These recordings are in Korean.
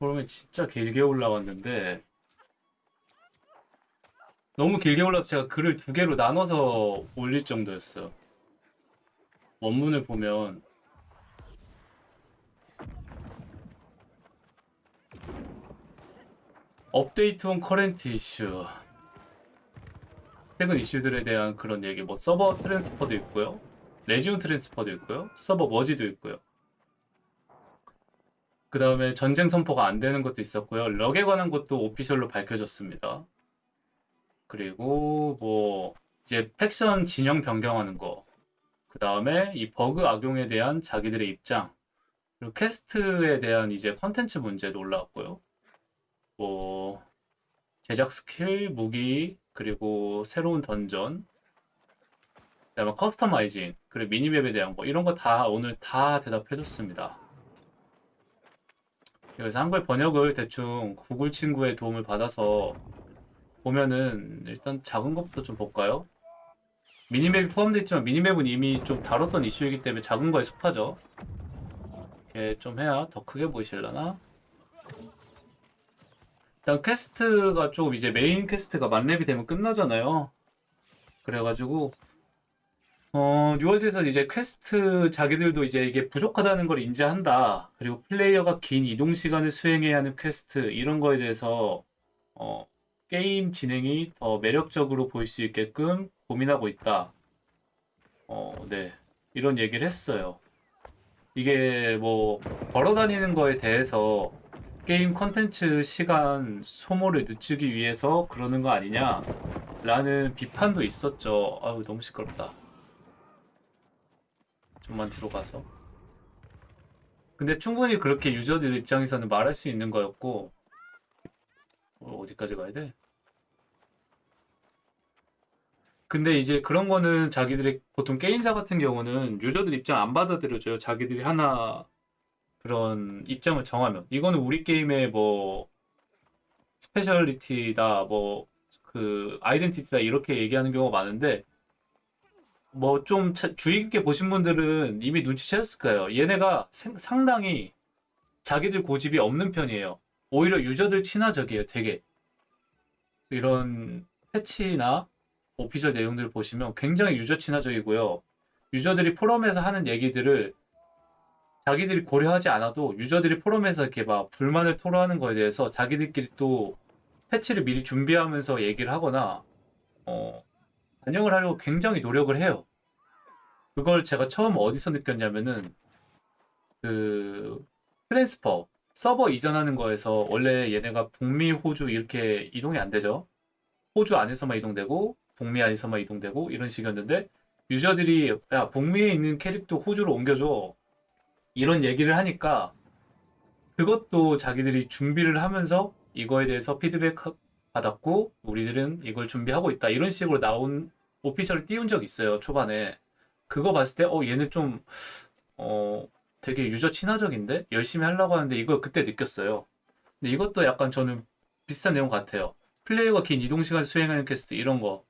그러면 진짜 길게 올라왔는데 너무 길게 올라서 제가 글을 두 개로 나눠서 올릴 정도였어. 원문을 보면 update on current issue. 최근 이슈들에 대한 그런 얘기 뭐 서버 transfer도 있고요. region transfer도 있고요. 서버 머지도 있고요 그 다음에 전쟁 선포가 안 되는 것도 있었고요. luck에 관한 것도 official로 밝혀졌습니다. 그리고 뭐 이제 faction 진영 변경하는 거 그 다음에 이 버그 악용에 대한 자기들의 입장 그리고 퀘스트에 대한 이제 컨텐츠 문제도 올라왔고요. 뭐 제작 스킬, 무기, 그리고 새로운 던전, 그다음에 customizing, 그리고 미니맵에 대한 거 이런 거 다 오늘 다 대답해줬습니다. 그래서 한글 번역을 대충 구글 친구의 도움을 받아서 보면은 일단 작은 것부터 좀 볼까요? 미니맵이 포함되어 있지만 미니맵은 이미 좀 다뤘던 이슈이기 때문에 작은 거에 속하죠. 이렇게 좀 해야 더 크게 보이실라나? 일단 퀘스트가 조금 이제 메인 퀘스트가 만렙이 되면 끝나잖아요. 그래가지고 어 뉴월드에서 이제 퀘스트 자기들도 이제 이게 부족하다는 걸 인지한다. 그리고 플레이어가 긴 이동 시간을 수행해야 하는 퀘스트 이런 거에 대해서 어 게임 진행이 더 매력적으로 보일 수 있게끔 고민하고 있다. 어, 네. 이런 얘기를 했어요. 이게 뭐 걸어다니는 거에 대해서 게임 컨텐츠 시간 소모를 늦추기 위해서 그러는 거 아니냐 라는 비판도 있었죠. 아유 너무 시끄럽다. 좀만 뒤로 가서. 근데 충분히 그렇게 유저들 입장에서는 말할 수 있는 거였고 어, 어디까지 가야 돼? 근데 이제 그런 거는 자기들의 보통 게임사 같은 경우는 유저들 입장 안 받아들여줘요. 자기들이 하나 그런 입장을 정하면 이거는 우리 게임의 뭐 speciality다 뭐 그 identity다 이렇게 얘기하는 경우가 많은데 뭐 좀 주의 깊게 보신 분들은 이미 눈치채셨을 거예요. 얘네가 생- 상당히 자기들 고집이 없는 편이에요. 오히려 유저들 친화적이에요. 되게 이런 패치나 오피셜 내용들을 보시면 굉장히 유저 친화적이고요. 유저들이 포럼에서 하는 얘기들을 자기들이 고려하지 않아도 유저들이 포럼에서 이렇게 막 불만을 토로하는 거에 대해서 자기들끼리 또 패치를 미리 준비하면서 얘기를 하거나 어, 반영을 하려고 굉장히 노력을 해요. 그걸 제가 처음 어디서 느꼈냐면은 그 transfer 서버 이전하는 거에서 원래 얘네가 북미, 호주 이렇게 이동이 안 되죠. 호주 안에서만 이동되고 북미 안에서만 이동되고 이런 식이었는데 유저들이 야 북미에 있는 캐릭터 호주로 옮겨줘 이런 얘기를 하니까 그것도 자기들이 준비를 하면서 이거에 대해서 피드백 받았고 우리들은 이걸 준비하고 있다. 이런 식으로 나온 official을 띄운 적 있어요 초반에. 그거 봤을 때 어 얘네 좀 어 되게 유저 친화적인데? 열심히 하려고 하는데 이걸 그때 느꼈어요. 근데 이것도 약간 저는 비슷한 내용 같아요. 플레이어가 긴 이동 시간 수행하는 퀘스트 이런 거.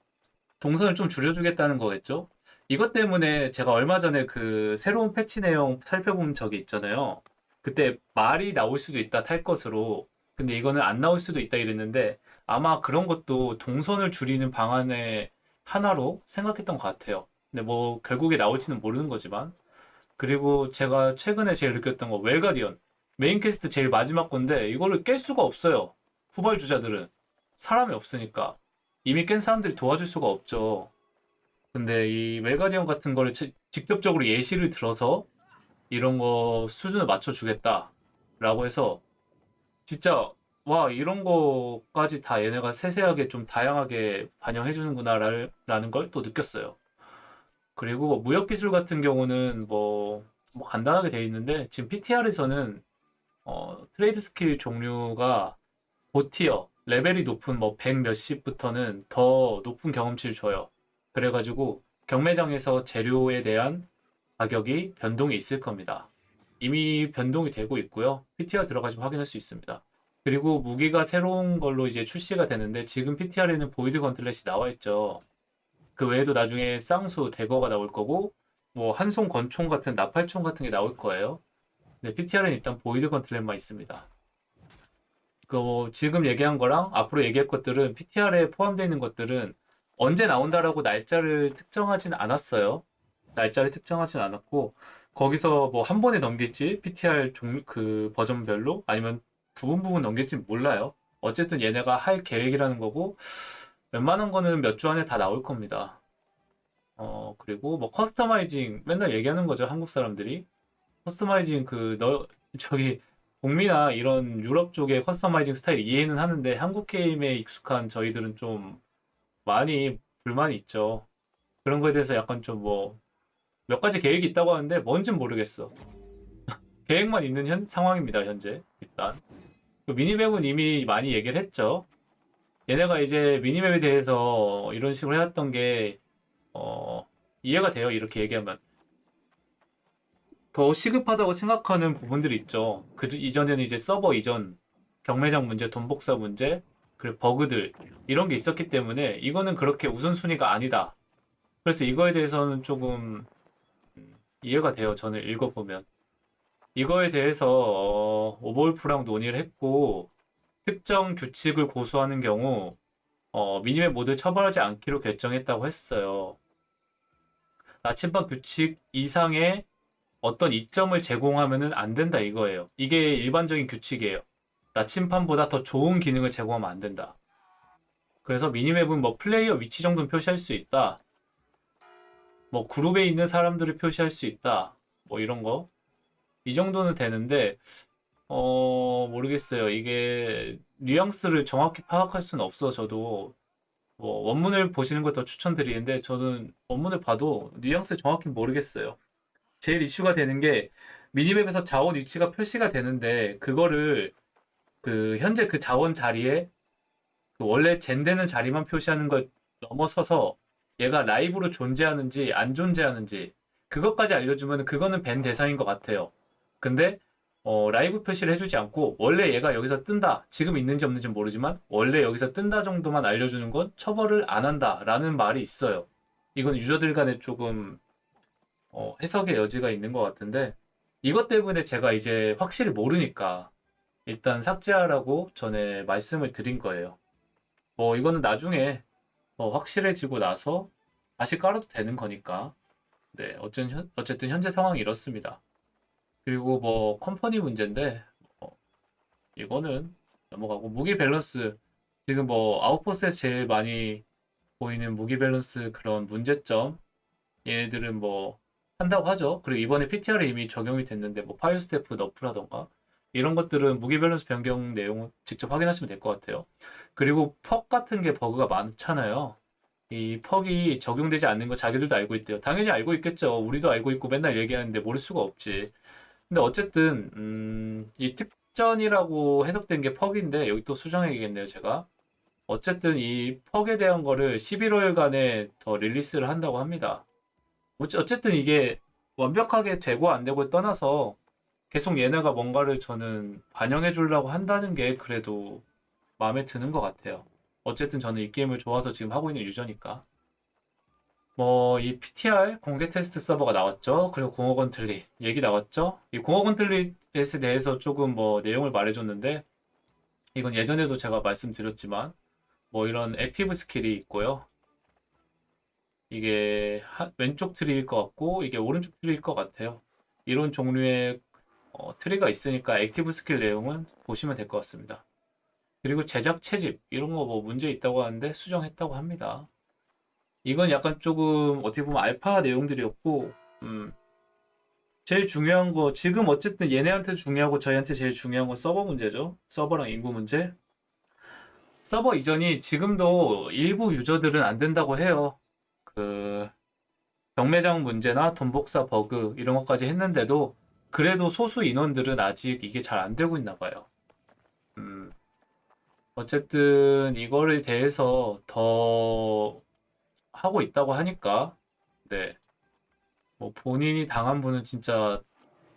동선을 좀 줄여주겠다는 거겠죠? 이것 때문에 제가 얼마 전에 그 새로운 패치 내용 살펴본 적이 있잖아요. 그때 말이 나올 수도 있다 탈 것으로. 근데 이거는 안 나올 수도 있다 이랬는데 아마 그런 것도 동선을 줄이는 방안의 하나로 생각했던 것 같아요. 근데 뭐 결국에 나올지는 모르는 거지만. 그리고 제가 최근에 제일 느꼈던 거 Well Guardian. 메인 퀘스트 제일 마지막 건데 이거를 깰 수가 없어요. 후발 주자들은. 사람이 없으니까. 이미 깬 사람들이 도와줄 수가 없죠. 근데 이 Well Guardian 같은 거를 치- 직접적으로 예시를 들어서 이런 거 수준을 맞춰주겠다라고 해서 진짜 와 이런 거까지 다 얘네가 세세하게 좀 다양하게 반영해 주는구나라는 걸 또 느꼈어요. 그리고 뭐 무역 기술 같은 경우는 뭐, 뭐 간단하게 돼 있는데 지금 PTR에서는 어, trade skill 종류가 고tier 레벨이 높은 뭐 100 몇십부터는 더 높은 경험치를 줘요. 그래가지고 경매장에서 재료에 대한 가격이 변동이 있을 겁니다. 이미 변동이 되고 있고요. PTR 들어가시면 확인할 수 있습니다. 그리고 무기가 새로운 걸로 이제 출시가 되는데 지금 PTR에는 void gauntlet이 나와 있죠. 그 외에도 나중에 쌍수, 대거가 나올 거고 뭐 한손 권총 같은 나팔총 같은 게 나올 거예요. 근데 PTR은 일단 void gauntlet만 있습니다. 그 지금 얘기한 거랑 앞으로 얘기할 것들은 PTR에 포함되어 있는 것들은 언제 나온다라고 날짜를 특정하진 않았어요. 날짜를 특정하진 않았고 거기서 뭐 한 번에 넘길지 PTR 종, 그 버전별로 아니면 부분 부분 넘길지 몰라요. 어쨌든 얘네가 할 계획이라는 거고 웬만한 거는 몇 주 안에 다 나올 겁니다. 어 그리고 뭐 customizing 맨날 얘기하는 거죠 한국 사람들이 customizing 그 너 저기 북미나 이런 유럽 쪽의 customizing 스타일 이해는 하는데 한국 게임에 익숙한 저희들은 좀 많이 불만이 있죠. 그런 거에 대해서 약간 좀 뭐 몇 가지 계획이 있다고 하는데 뭔진 모르겠어. 계획만 있는 현, 상황입니다, 현재. 일단. 그 미니맵은 이미 많이 얘기를 했죠. 얘네가 이제 미니맵에 대해서 이런 식으로 해왔던 게, 어, 이해가 돼요. 이렇게 얘기하면. 더 시급하다고 생각하는 부분들이 있죠. 그 이전에는 이제 서버 이전, 경매장 문제, 돈 복사 문제, 그리고 버그들, 이런 게 있었기 때문에 이거는 그렇게 우선순위가 아니다. 그래서 이거에 대해서는 조금 음, 이해가 돼요. 저는 읽어보면. 이거에 대해서 어, 오버울프랑 논의를 했고 특정 규칙을 고수하는 경우 어, 미니맵 모두 처벌하지 않기로 결정했다고 했어요. 나침반 규칙 이상의 어떤 이점을 제공하면은 안 된다 이거예요. 이게 일반적인 규칙이에요. 나침판보다 더 좋은 기능을 제공하면 안 된다. 그래서 미니맵은 뭐 플레이어 위치 정도는 표시할 수 있다. 뭐 그룹에 있는 사람들을 표시할 수 있다. 뭐 이런 거. 이 정도는 되는데 어 모르겠어요. 이게 뉘앙스를 정확히 파악할 수는 없어 저도 뭐 원문을 보시는 걸 더 추천드리는데 저는 원문을 봐도 뉘앙스 정확히 모르겠어요. 제일 이슈가 되는 게 미니맵에서 자원 위치가 표시가 되는데 그거를 그 현재 그 자원 자리에 그 원래 젠되는 자리만 표시하는 걸 넘어서서 얘가 라이브로 존재하는지 안 존재하는지 그것까지 알려주면 그거는 밴 대상인 것 같아요. 근데 어, 라이브 표시를 해주지 않고 원래 얘가 여기서 뜬다 지금 있는지 없는지 모르지만 원래 여기서 뜬다 정도만 알려주는 건 처벌을 안 한다 라는 말이 있어요. 이건 유저들 간에 조금 어, 해석의 여지가 있는 것 같은데 이것 때문에 제가 이제 확실히 모르니까 일단 삭제하라고 전에 말씀을 드린 거예요. 뭐 이거는 나중에 어, 확실해지고 나서 다시 깔아도 되는 거니까. 네, 어쨌든, 현- 어쨌든 현재 상황이 이렇습니다. 그리고 뭐 컴퍼니 문제인데 어, 이거는 넘어가고 무기 밸런스 지금 뭐 아웃포스에서 제일 많이 보이는 무기 밸런스 그런 문제점 얘네들은 뭐 한다고 하죠. 그리고 이번에 PTR에 이미 적용이 됐는데 뭐 fire staff nerf라던가 이런 것들은 무기 밸런스 변경 내용을 직접 확인하시면 될 것 같아요. 그리고 perk 같은 게 버그가 많잖아요. 이 perk이 적용되지 않는 거 자기들도 알고 있대요. 당연히 알고 있겠죠. 우리도 알고 있고 맨날 얘기하는데 모를 수가 없지. 근데 어쨌든 음, 이 특전이라고 해석된 게 perk인데 여기 또 수정해야겠네요, 제가. 어쨌든 이 퍽에 대한 거를 11월간에 더 릴리스를 한다고 합니다. 어쨌든 이게 완벽하게 되고 안 되고에 떠나서 계속 얘네가 뭔가를 저는 반영해 주려고 한다는 게 그래도 마음에 드는 것 같아요. 어쨌든 저는 이 게임을 좋아서 지금 하고 있는 유저니까. 뭐, 이 PTR 공개 테스트 서버가 나왔죠. 그리고 공허 건틀릿 얘기 나왔죠. 이 공허 건틀릿에 대해서 조금 뭐 내용을 말해줬는데, 이건 예전에도 제가 말씀드렸지만, 뭐 이런 active skill이 있고요. 이게 하- 왼쪽 tree일 것 같고, 이게 오른쪽 tree일 것 같아요. 이런 종류의 어, tree가 있으니까 active skill 내용은 보시면 될 것 같습니다. 그리고 제작 채집 이런 거 뭐 문제 있다고 하는데 수정했다고 합니다. 이건 약간 조금 어떻게 보면 알파 내용들이었고, 음, 제일 중요한 거 지금 어쨌든 얘네한테 중요하고 저희한테 제일 중요한 건 서버 문제죠. 서버랑 인구 문제. 서버 이전이 지금도 일부 유저들은 안 된다고 해요. 그 경매장 문제나 돈 복사 버그 이런 것까지 했는데도 그래도 소수 인원들은 아직 이게 잘 안 되고 있나 봐요. 음, 어쨌든 이거를 대해서 더 하고 있다고 하니까, 네. 뭐 본인이 당한 분은 진짜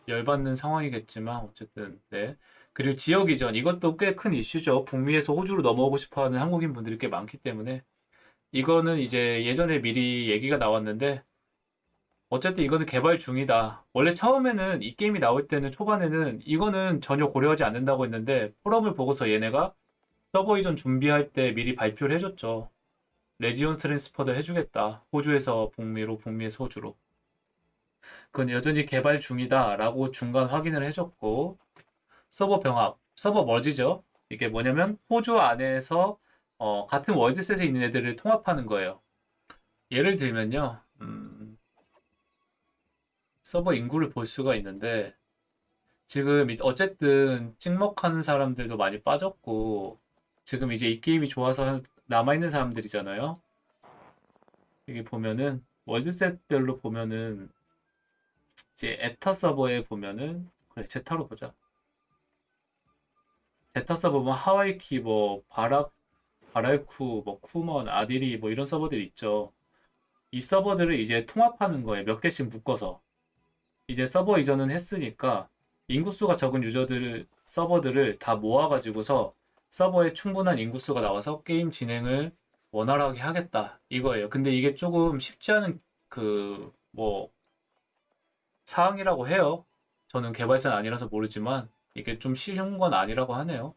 열받는 상황이겠지만, 어쨌든, 네. 그리고 지역 이전, 이것도 꽤 큰 이슈죠. 북미에서 호주로 넘어오고 싶어 하는 한국인 분들이 꽤 많기 때문에, 이거는 이제 예전에 미리 얘기가 나왔는데, 어쨌든 이거는 개발 중이다. 원래 처음에는 이 게임이 나올 때는 초반에는 이거는 전혀 고려하지 않는다고 했는데 포럼을 보고서 얘네가 서버 이전 준비할 때 미리 발표를 해줬죠. region transfer도 해주겠다. 호주에서 북미로, 북미에서 호주로. 그건 여전히 개발 중이다 라고 중간 확인을 해줬고 서버 병합, 서버 머지죠. 이게 뭐냐면 호주 안에서 어, 같은 월드셋에 있는 애들을 통합하는 거예요. 예를 들면요. 음, 서버 인구를 볼 수가 있는데 지금 이- 어쨌든 찍먹하는 사람들도 많이 빠졌고 지금 이제 이 게임이 좋아서 남아있는 사람들이잖아요. 여기 보면은 world set별로 보면은 이제 에타 서버에 보면은 그래 제타로 보자. 제타 서버 보면 하와이키 뭐 바락 바랄쿠 뭐 쿠먼 아디리 뭐 이런 서버들이 있죠. 이 서버들을 이제 통합하는 거예요. 몇 개씩 묶어서. 이제 서버 이전은 했으니까 인구수가 적은 유저들 서버들을 다 모아가지고서 서버에 충분한 인구수가 나와서 게임 진행을 원활하게 하겠다 이거예요. 근데 이게 조금 쉽지 않은 그 뭐 사항이라고 해요. 저는 개발자는 아니라서 모르지만 이게 좀 쉬운 건 아니라고 하네요.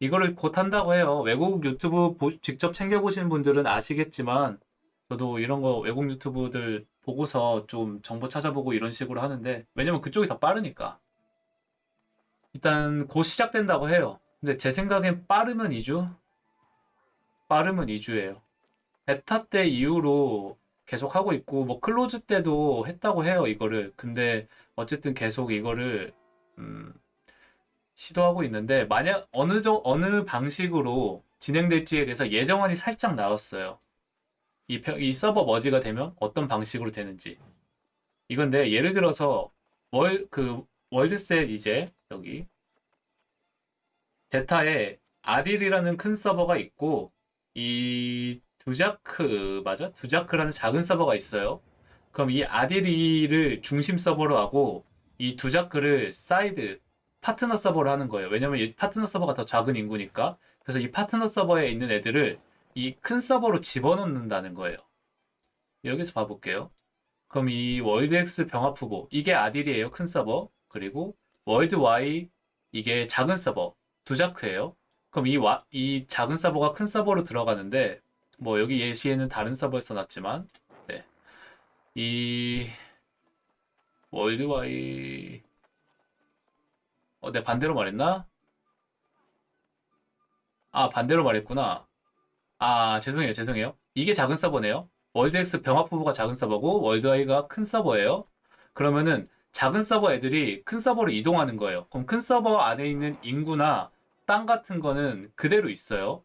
이거를 곧 한다고 해요. 외국 유튜브 보- 직접 챙겨보신 분들은 아시겠지만 저도 이런 거 외국 유튜브들 보고서 좀 정보 찾아보고 이런 식으로 하는데 왜냐면 그쪽이 더 빠르니까 일단 곧 시작된다고 해요. 근데 제 생각엔 빠르면 2주? 빠르면 2주예요. 베타 때 이후로 계속 하고 있고 뭐 closed 때도 했다고 해요 이거를. 근데 어쨌든 계속 이거를 음, 시도하고 있는데 만약 어느 정 어느 방식으로 진행될지에 대해서 예정안이 살짝 나왔어요. 이, 펴- 이 서버 merge가 되면 어떤 방식으로 되는지. 이건데 예를 들어서 월 그 world set 이제 여기 제타에 아딜이라는 큰 서버가 있고 이 두자크 맞아? 두자크라는 작은 서버가 있어요. 그럼 이 아딜이를 중심 서버로 하고 이 두자크를 사이드 파트너 서버로 하는 거예요. 왜냐면 이 파트너 서버가 더 작은 인구니까. 그래서 이 파트너 서버에 있는 애들을 이 큰 서버로 집어넣는다는 거예요. 여기서 봐볼게요. 그럼 이 world X 병합 후보 이게 아딜이에요. 큰 서버. 그리고 world Y 이게 작은 서버 두자크예요. 그럼 이, 와, 이 작은 서버가 큰 서버로 들어가는데 뭐 여기 예시에는 다른 서버에 써놨지만 네. 이 world Y 어, 내가 반대로 말했나? 아, 반대로 말했구나. 아, 죄송해요, 죄송해요. 이게 작은 서버네요. world X 병합 후보가 작은 서버고 world Y가 큰 서버예요. 그러면은 작은 서버 애들이 큰 서버로 이동하는 거예요. 그럼 큰 서버 안에 있는 인구나 땅 같은 거는 그대로 있어요.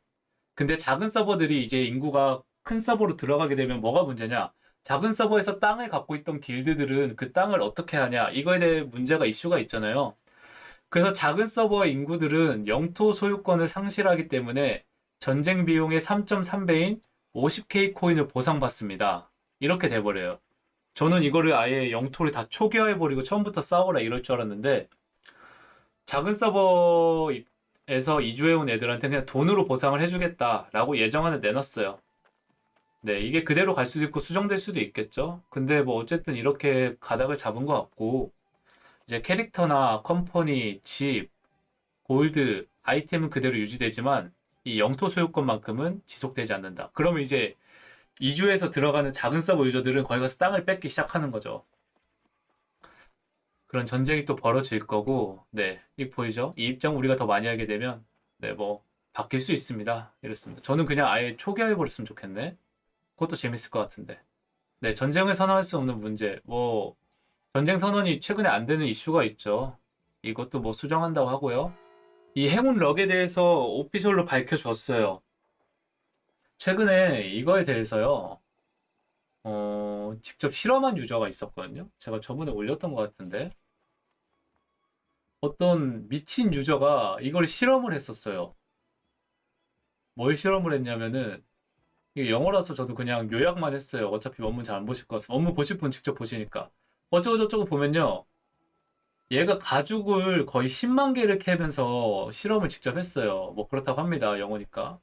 근데 작은 서버들이 이제 인구가 큰 서버로 들어가게 되면 뭐가 문제냐? 작은 서버에서 땅을 갖고 있던 길드들은 그 땅을 어떻게 하냐? 이거에 대해 문제가 이슈가 있잖아요. 그래서 작은 서버의 인구들은 영토 소유권을 상실하기 때문에 전쟁 비용의 3.3배인 50K 코인을 보상받습니다. 이렇게 돼버려요. 저는 이거를 아예 영토를 다 초기화해버리고 처음부터 싸워라 이럴 줄 알았는데 작은 서버에서 이주해온 애들한테 그냥 돈으로 보상을 해주겠다라고 예정안을 내놨어요. 네, 이게 그대로 갈 수도 있고 수정될 수도 있겠죠. 근데 뭐 어쨌든 이렇게 가닥을 잡은 것 같고 이제 캐릭터나 컴퍼니, 집, 골드, 아이템은 그대로 유지되지만 이 영토 소유권만큼은 지속되지 않는다. 그러면 이제 이주에서 들어가는 작은 서버 유저들은 거기 가서 땅을 뺏기 시작하는 거죠. 그런 전쟁이 또 벌어질 거고, 네, 이 보이죠? 이 입장 우리가 더 많이 하게 되면, 네, 뭐 바뀔 수 있습니다. 이렇습니다. 저는 그냥 아예 초기화해 버렸으면 좋겠네. 그것도 재밌을 것 같은데. 네, 전쟁을 선언할 수 없는 문제, 뭐 전쟁 선언이 최근에 안 되는 이슈가 있죠. 이것도 뭐 수정한다고 하고요. 이 행운 럭에 대해서 오피셜로 밝혀줬어요. 최근에 이거에 대해서요. 어, 직접 실험한 유저가 있었거든요. 제가 저번에 올렸던 것 같은데. 어떤 미친 유저가 이걸 실험을 했었어요. 뭘 실험을 했냐면은, 이게 영어라서 저도 그냥 요약만 했어요. 어차피 원문 잘 안 보실 것 같아서. 원문 보실 분 직접 보시니까. 어쩌고저쩌고 보면요. 얘가 가죽을 거의 10만 개를 캐면서 실험을 직접 했어요. 뭐 그렇다고 합니다. 영어니까.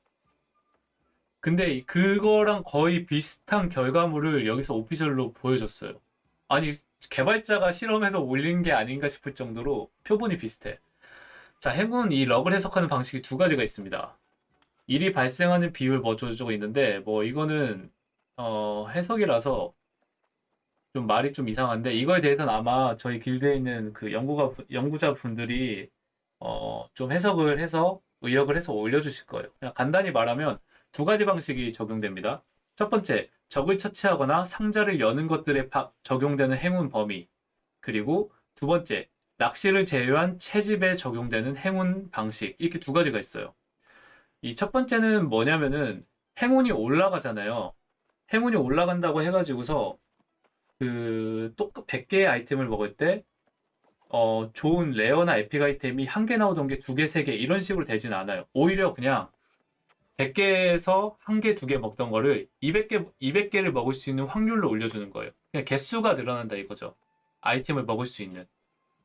근데 이- 그거랑 거의 비슷한 결과물을 여기서 오피셜로 보여줬어요. 아니 개발자가 실험해서 올린 게 아닌가 싶을 정도로 표본이 비슷해. 자, 행운 이 럭을 해석하는 방식이 두 가지가 있습니다. 일이 발생하는 비율 뭐 저저거 있는데 뭐 이거는 어, 해석이라서 좀 말이 좀 이상한데 이거에 대해서는 아마 저희 길드에 있는 그 연구가 연구자 분들이 어, 좀 해석을 해서 의역을 해서 올려주실 거예요. 그냥 간단히 말하면 두 가지 방식이 적용됩니다. 첫 번째, 적을 처치하거나 상자를 여는 것들에 파- 적용되는 행운 범위. 그리고 두 번째, 낚시를 제외한 채집에 적용되는 행운 방식. 이렇게 두 가지가 있어요. 이 첫 번째는 뭐냐면은 행운이 올라가잖아요. 행운이 올라간다고 해가지고서 그 똑같 100개의 아이템을 먹을 때 어, 좋은 레어나 에픽 아이템이 한 개 나오던 게 두 개, 세 개 이런 식으로 되진 않아요. 오히려 그냥 100개에서 한 개, 두개 먹던 거를 200개, 200개를 먹을 수 있는 확률로 올려주는 거예요. 그냥 개수가 늘어난다 이거죠. 아이템을 먹을 수 있는.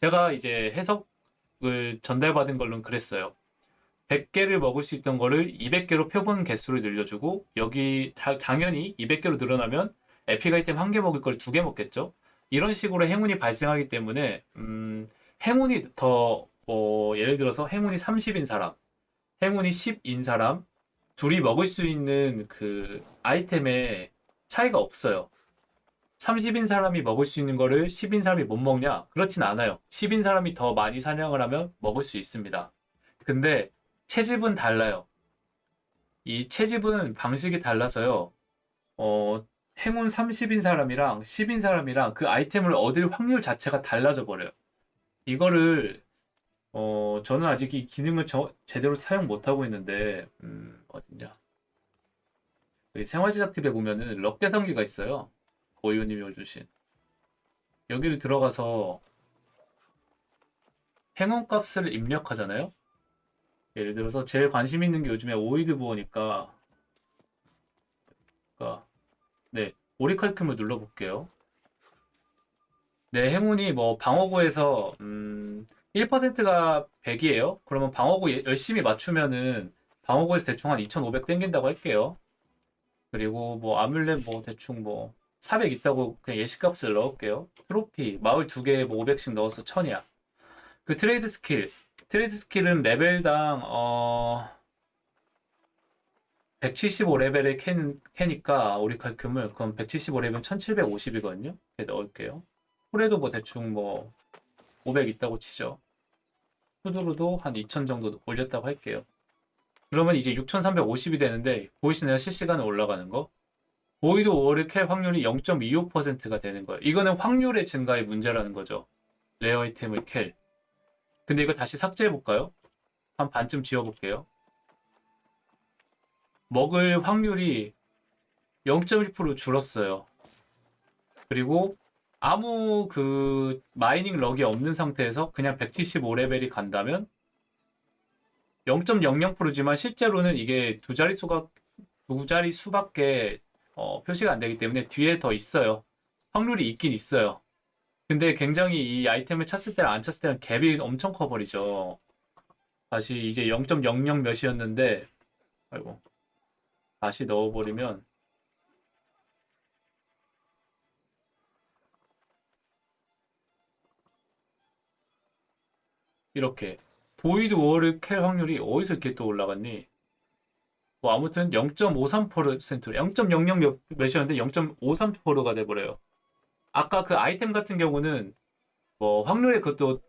제가 이제 해석을 전달받은 걸로는 그랬어요. 100개를 먹을 수 있던 거를 200개로 표본 개수를 늘려주고 여기 다- 당연히 200개로 늘어나면 에픽 아이템 한 개 먹을 걸 두 개 먹겠죠. 이런 식으로 행운이 발생하기 때문에 음, 행운이 더 뭐, 예를 들어서 행운이 30인 사람, 행운이 10인 사람 둘이 먹을 수 있는 그 아이템에 차이가 없어요. 30인 사람이 먹을 수 있는 거를 10인 사람이 못 먹냐? 그렇진 않아요. 10인 사람이 더 많이 사냥을 하면 먹을 수 있습니다. 근데 채집은 달라요. 이 채집은 방식이 달라서요. 어, 행운 30인 사람이랑 10인 사람이랑 그 아이템을 얻을 확률 자체가 달라져 버려요. 이거를 어, 저는 아직 이 기능을 저- 제대로 사용 못 하고 있는데 음, 어딨냐? 여기 생활제작 팁에 보면은 럭 계산기가 있어요. 고이호님이 올주신 여기를 들어가서 행운 값을 입력하잖아요. 예를 들어서 제일 관심 있는 게 요즘에 오이드 부어니까 그러니까 네 오리칼큐을 눌러볼게요. 네 행운이 뭐 방어구에서 음, 1%가 100이에요. 그러면 방어구 예- 열심히 맞추면은 방어구에서 대충 한 2,500 땡긴다고 할게요. 그리고 뭐 아뮬렛 뭐 대충 뭐 400 있다고 그냥 예시값을 넣을게요. 트로피 마을 두 개에 뭐 500씩 넣어서 1000이야. 그 trade skill trade skill은 레벨당 어 175레벨에 캐는, 캐니까 orichalcum 그럼 175레벨 1750이거든요. 이렇게 넣을게요. 홀에도 뭐 대충 뭐 500 있다고 치죠. 후드로도 한 2000 정도 올렸다고 할게요. 그러면 이제 6350이 되는데 보이시나요? 실시간에 올라가는 거? void ore를 캘 확률이 0.25%가 되는 거예요. 이거는 확률의 증가의 문제라는 거죠. rare 아이템을 캘. 근데 이거 다시 삭제해 볼까요? 한 반쯤 지워 볼게요. 먹을 확률이 0.1% 줄었어요. 그리고 아무 그 mining luck이 없는 상태에서 그냥 175레벨이 간다면 0.00%지만 실제로는 이게 두 자리 수가 두 자리 수밖에 어, 표시가 안 되기 때문에 뒤에 더 있어요. 확률이 있긴 있어요. 근데 굉장히 이 아이템을 찼을 때랑 안 찼을 때랑 갭이 엄청 커버리죠. 다시 이제 0.00 몇이었는데 아이고 다시 넣어버리면 이렇게 void ore를 캘 확률이 어디서 이렇게 또 올라갔니? 뭐 아무튼 0.53% 0.00 몇, 몇이었는데 0.53%가 돼버려요. 아까 그 아이템 같은 경우는 뭐 확률의 그것도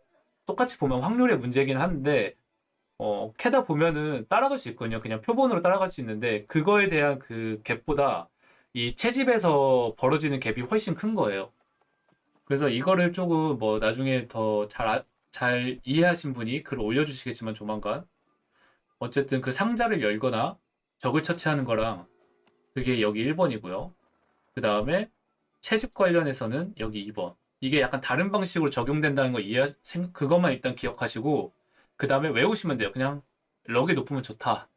똑같이 보면 확률의 문제긴 한데 어, 캐다 보면은 따라갈 수 있거든요. 그냥 표본으로 따라갈 수 있는데 그거에 대한 그 갭보다 이 채집에서 벌어지는 갭이 훨씬 큰 거예요. 그래서 이거를 조금 뭐 나중에 더 잘 잘 이해하신 분이 글을 올려주시겠지만 조만간 어쨌든 그 상자를 열거나 적을 처치하는 거랑 그게 여기 1번이고요. 그 다음에 채집 관련해서는 여기 2번. 이게 약간 다른 방식으로 적용된다는 거 이해, 생- 그것만 일단 기억하시고, 그 다음에 외우시면 돼요. 그냥 럭이 높으면 좋다.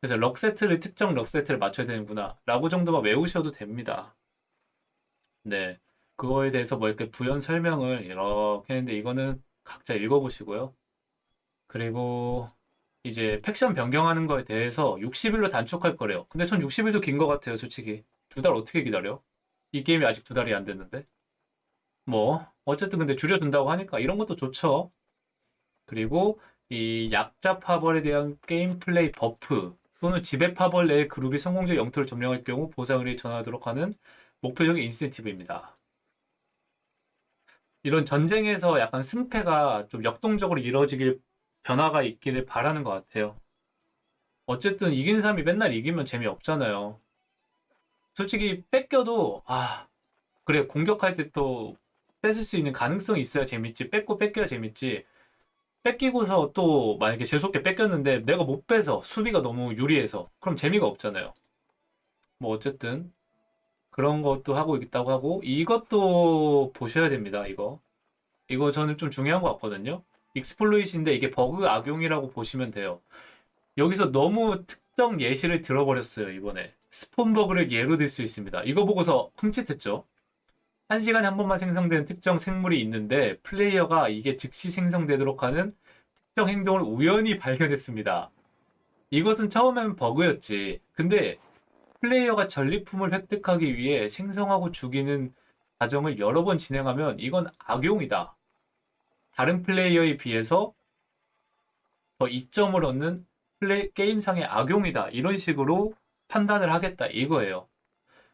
그래서 럭 세트를 특정 럭 세트를 맞춰야 되는구나. 라고 정도만 외우셔도 됩니다. 네. 그거에 대해서 뭐 이렇게 부연 설명을 이렇게 했는데 이거는 각자 읽어보시고요. 그리고 이제 faction 변경하는 거에 대해서 60일로 단축할 거래요. 근데 전 60일도 긴 것 같아요, 솔직히. 두 달 어떻게 기다려? 이 게임이 아직 두 달이 안 됐는데. 뭐 어쨌든 근데 줄여준다고 하니까 이런 것도 좋죠. 그리고 이 약자 파벌에 대한 gameplay buff 또는 지배 파벌 내 그룹이 성공적 영토를 점령할 경우 보상을 전하도록 하는 목표적인 인센티브입니다. 이런 전쟁에서 약간 승패가 좀 역동적으로 이루어지길 변화가 있기를 바라는 것 같아요. 어쨌든 이긴 사람이 맨날 이기면 재미없잖아요. 솔직히 뺏겨도 아 그래 공격할 때 또 뺏을 수 있는 가능성이 있어야 재밌지 뺏고 뺏겨야 재밌지 뺏기고서 또 만약에 재수없게 뺏겼는데 내가 못 빼서 수비가 너무 유리해서 그럼 재미가 없잖아요. 뭐 어쨌든 그런 것도 하고 있다고 하고 이것도 보셔야 됩니다. 이거 이거 저는 좀 중요한 것 같거든요. exploit인데 이게 버그 악용이라고 보시면 돼요. 여기서 너무 특정 예시를 들어버렸어요, 이번에. spawn 버그를 예로 들 수 있습니다. 이거 보고서 흠칫했죠. 한 시간에 한 번만 생성되는 특정 생물이 있는데 플레이어가 이게 즉시 생성되도록 하는 특정 행동을 우연히 발견했습니다. 이것은 처음엔 버그였지. 근데 플레이어가 전리품을 획득하기 위해 생성하고 죽이는 과정을 여러 번 진행하면 이건 악용이다. 다른 플레이어에 비해서 더 이점을 얻는 플레이, 게임상의 악용이다. 이런 식으로 판단을 하겠다. 이거예요.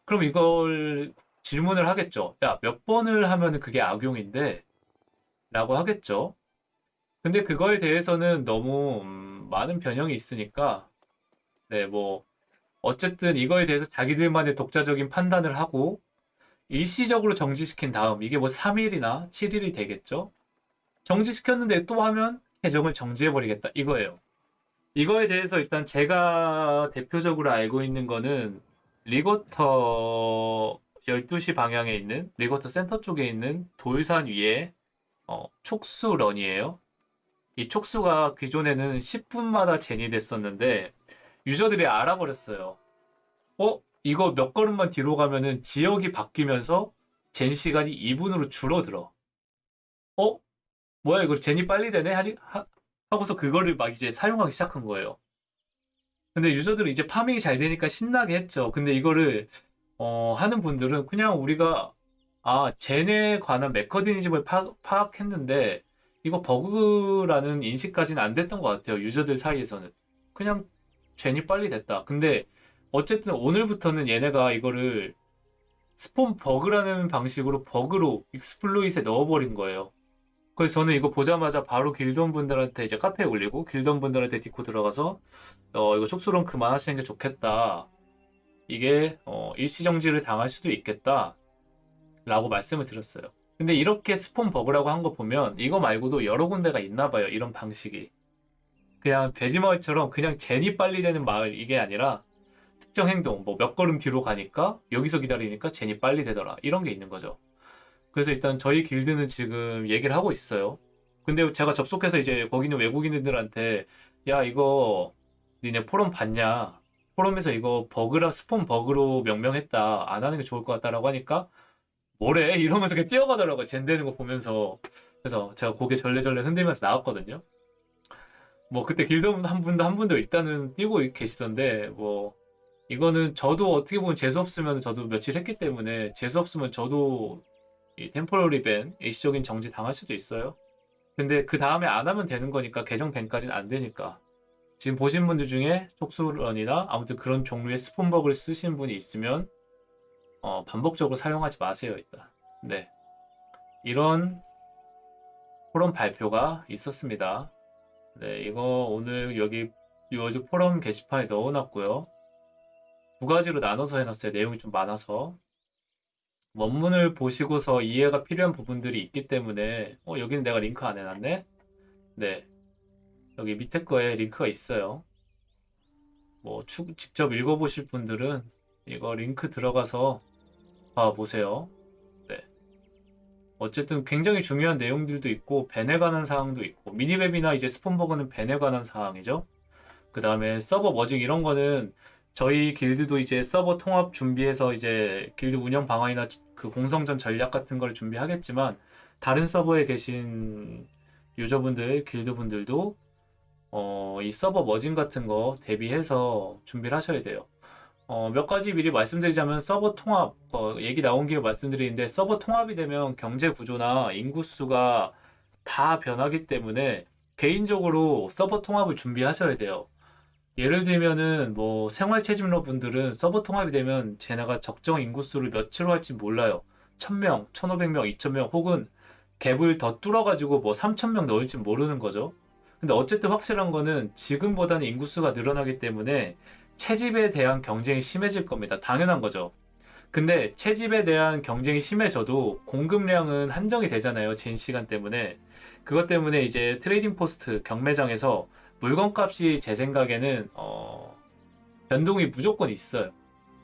그럼 이걸 질문을 하겠죠. 야, 몇 번을 하면 그게 악용인데? 라고 하겠죠. 근데 그거에 대해서는 너무 음, 많은 변형이 있으니까, 네, 뭐, 어쨌든 이거에 대해서 자기들만의 독자적인 판단을 하고, 일시적으로 정지시킨 다음, 이게 뭐 3일이나 7일이 되겠죠? 정지시켰는데 또 하면 계정을 정지해버리겠다. 이거예요. 이거에 대해서 일단 제가 대표적으로 알고 있는 거는 Reekwater 12시 방향에 있는 Reekwater 센터 쪽에 있는 돌산 위에 어, 촉수 run이에요. 이 촉수가 기존에는 10분마다 젠이 됐었는데 유저들이 알아버렸어요. 어? 이거 몇 걸음만 뒤로 가면은 지역이 바뀌면서 gen 시간이 2분으로 줄어들어. 어? 뭐야 이거 gen이 빨리 되네? 하니, 하, 하고서 그거를 막 이제 사용하기 시작한 거예요. 근데 유저들은 이제 farming이 잘 되니까 신나게 했죠. 근데 이거를 어, 하는 분들은 그냥 우리가 아 gen에 관한 메커니즘을 파, 파악했는데 이거 버그라는 인식까지는 안 됐던 것 같아요. 유저들 사이에서는 그냥 gen이 빨리 됐다. 근데 어쨌든 오늘부터는 얘네가 이거를 spawn 버그라는 방식으로 버그로 exploit에 넣어버린 거예요. 그래서 저는 이거 보자마자 바로 길드원 분들한테 이제 카페에 올리고 길드원 분들한테 디코 들어가서 어 이거 촉수 run 그만하시는 게 좋겠다. 이게 어 일시정지를 당할 수도 있겠다. 라고 말씀을 드렸어요. 근데 이렇게 spawn 버그라고 한 거 보면 이거 말고도 여러 군데가 있나 봐요. 이런 방식이. 그냥 돼지마을처럼 그냥 gen이 빨리 되는 마을 이게 아니라 특정 행동 뭐 몇 걸음 뒤로 가니까 여기서 기다리니까 gen이 빨리 되더라. 이런 게 있는 거죠. 그래서 일단 저희 길드는 지금 얘기를 하고 있어요. 근데 제가 접속해서 이제 거기 있는 외국인들한테 야 이거 니네 포럼 봤냐? 포럼에서 이거 버그라 spawn 버그로 명명했다. 안 하는 게 좋을 것 같다라고 하니까 뭐래? 이러면서 그냥 뛰어가더라고요. gen 되는 거 보면서. 그래서 제가 고개 절레절레 흔들면서 나왔거든요. 뭐 그때 길드 한 분도 한 분도 일단은 뛰고 계시던데 뭐 이거는 저도 어떻게 보면 재수 없으면 저도 며칠 했기 때문에 재수 없으면 저도 이 템포러리 밴 일시적인 정지 당할 수도 있어요. 근데 그 다음에 안 하면 되는 거니까 계정 밴까지는 안 되니까 지금 보신 분들 중에 촉수런이나 아무튼 그런 종류의 스폰버그를 쓰신 분이 있으면 어, 반복적으로 사용하지 마세요 일단. 네 이런 포럼 발표가 있었습니다. 네 이거 오늘 여기 요즘 포럼 게시판에 넣어놨고요. 두 가지로 나눠서 해놨어요. 내용이 좀 많아서. 원문을 보시고서 이해가 필요한 부분들이 있기 때문에 어 여기는 내가 링크 안 해놨네? 네. 여기 밑에 거에 링크가 있어요. 뭐 추, 직접 읽어보실 분들은 이거 링크 들어가서 봐보세요. 네 어쨌든 굉장히 중요한 내용들도 있고 ban에 관한 사항도 있고 minimap이나 이제 spawn 버그는 ban에 관한 사항이죠 그 다음에 서버 merging 이런 거는 저희 길드도 이제 서버 통합 준비해서 이제 길드 운영 방안이나 그 공성전 전략 같은 걸 준비하겠지만 다른 서버에 계신 유저분들, 길드분들도 어, 이 서버 merging 같은 거 대비해서 준비를 하셔야 돼요. 어, 몇 가지 미리 말씀드리자면 서버 통합 어, 얘기 나온 김에 말씀드리는데 서버 통합이 되면 경제 구조나 인구수가 다 변하기 때문에 개인적으로 서버 통합을 준비하셔야 돼요. 예를 들면은 뭐 생활 채집러 분들은 서버 통합이 되면 쟤네가 적정 인구수를 몇으로 할지 몰라요. 1000명, 1500명, 2000명 혹은 갭을 더 뚫어가지고 뭐 3000명 넣을지 모르는 거죠. 근데 어쨌든 확실한 거는 지금보다는 인구수가 늘어나기 때문에 채집에 대한 경쟁이 심해질 겁니다. 당연한 거죠. 근데 채집에 대한 경쟁이 심해져도 공급량은 한정이 되잖아요. gen 시간 때문에. 그것 때문에 이제 trading post 경매장에서 물건 값이 제 생각에는 어, 변동이 무조건 있어요.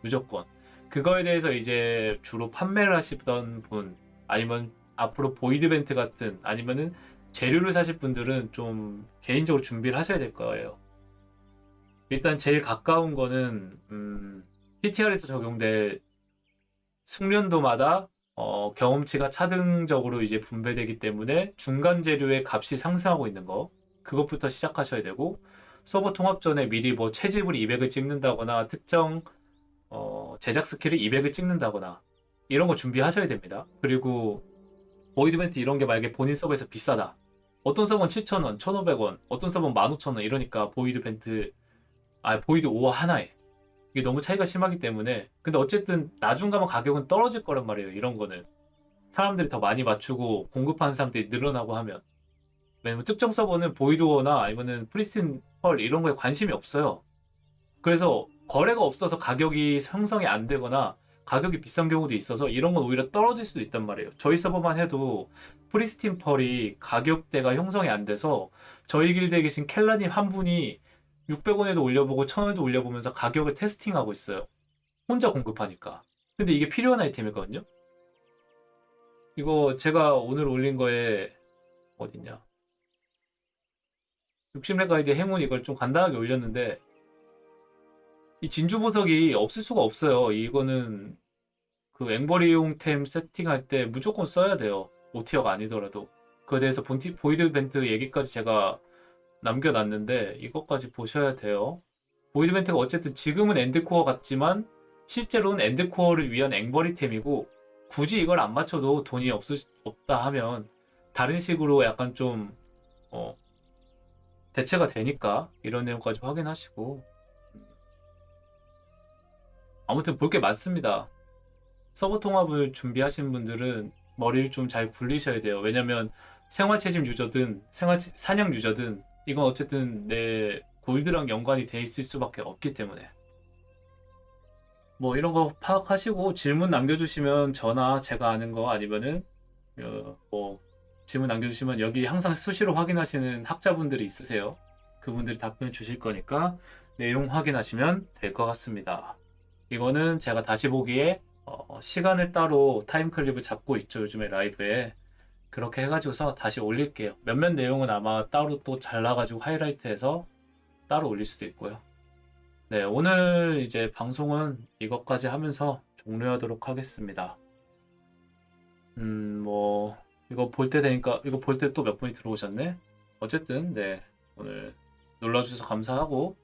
무조건. 그거에 대해서 이제 주로 판매를 하시던 분 아니면 앞으로 Voidbent 같은 아니면은 재료를 사실 분들은 좀 개인적으로 준비를 하셔야 될 거예요. 일단 제일 가까운 거는 음, PTR에서 적용될 숙련도마다 어, 경험치가 차등적으로 이제 분배되기 때문에 중간 재료의 값이 상승하고 있는 거 그것부터 시작하셔야 되고 서버 통합 전에 미리 뭐 채집을 200을 찍는다거나 특정 어, 제작 스킬을 200을 찍는다거나 이런 거 준비하셔야 됩니다. 그리고 Voidbent 이런 게 만약에 본인 서버에서 비싸다. 어떤 서버는 7,000원, 1,500원, 어떤 서버는 15,000원 이러니까 Voidbent 아 void ore 하나에 이게 너무 차이가 심하기 때문에 근데 어쨌든 나중 가면 가격은 떨어질 거란 말이에요. 이런 거는 사람들이 더 많이 맞추고 공급하는 사람들이 늘어나고 하면 왜냐면 특정 서버는 void ore나 아니면은 pristine pearl 이런 거에 관심이 없어요. 그래서 거래가 없어서 가격이 형성이 안 되거나 가격이 비싼 경우도 있어서 이런 건 오히려 떨어질 수도 있단 말이에요. 저희 서버만 해도 프리스틴 펄이 가격대가 형성이 안 돼서 저희 길드에 계신 켈라님 한 분이 600원에도 올려보고 1000원에도 올려보면서 가격을 테스팅하고 있어요. 혼자 공급하니까. 근데 이게 필요한 아이템이거든요. 이거 제가 오늘 올린 거에 어딨냐 60렙 가이드 행운 이걸 좀 간단하게 올렸는데 이 진주 보석이 없을 수가 없어요. 이거는 그 앵버리용템 세팅할 때 무조건 써야 돼요. 오티어가 아니더라도. 그에 대해서 본티, 보이드 벤트 얘기까지 제가 남겨놨는데 이것까지 보셔야 돼요. 보이드 벤트가 어쨌든 지금은 엔드코어 같지만 실제로는 엔드코어를 위한 앵버리템이고 굳이 이걸 안 맞춰도 돈이 없, 없다 하면 다른 식으로 약간 좀 어, 대체가 되니까 이런 내용까지 확인하시고 아무튼 볼 게 많습니다. 서버 통합을 준비하시는 분들은 머리를 좀 잘 굴리셔야 돼요. 왜냐면 생활 채집 유저든 생활 사냥 유저든 이건 어쨌든 내 골드랑 연관이 돼 있을 수밖에 없기 때문에 뭐 이런 거 파악하시고 질문 남겨주시면 저나 제가 아는 거 아니면은 어, 뭐 질문 남겨주시면 여기 항상 수시로 확인하시는 학자분들이 있으세요. 그분들이 답변 주실 거니까 내용 확인하시면 될 것 같습니다. 이거는 제가 다시 보기에 어, 시간을 따로 타임클립을 잡고 있죠. 요즘에 라이브에. 그렇게 해가지고서 다시 올릴게요. 몇몇 내용은 아마 따로 또 잘라가지고 하이라이트해서 따로 올릴 수도 있고요. 네, 오늘 이제 방송은 이것까지 하면서 종료하도록 하겠습니다. 음, 뭐, 이거 볼 때 되니까, 이거 볼 때 또 몇 분이 들어오셨네? 어쨌든, 네, 오늘 놀러주셔서 감사하고,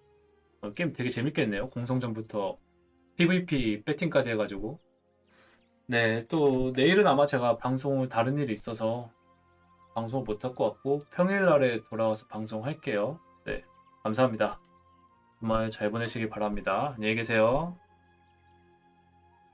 어, 게임 되게 재밌겠네요. 공성전부터 PVP 배팅까지 해가지고. 네, 또 내일은 아마 제가 방송을 다른 일이 있어서 방송을 못할 것 같고, 평일날에 돌아와서 방송할게요. 네, 감사합니다. 주말 잘 보내시길 바랍니다. 안녕히 계세요.